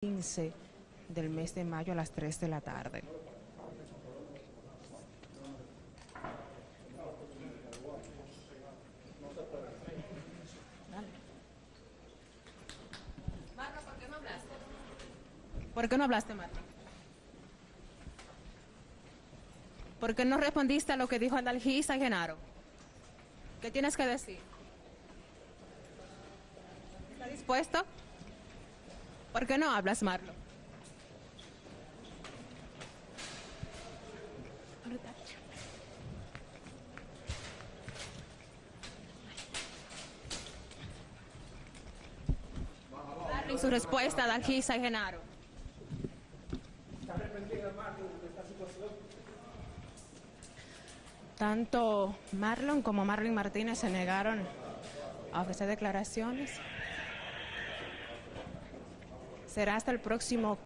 15 del mes de mayo a las 3 de la tarde. Marco, ¿por qué no hablaste? ¿Por qué no hablaste, Marco? ¿Por qué no respondiste a lo que dijo Adalgisa y Genaro? ¿Qué tienes que decir? ¿Está dispuesto? ¿Por qué no hablas, Marlo? Y su respuesta, Adalgisa y Genaro. Tanto Marlon como Marlon Martínez se negaron a ofrecer declaraciones. Será hasta el próximo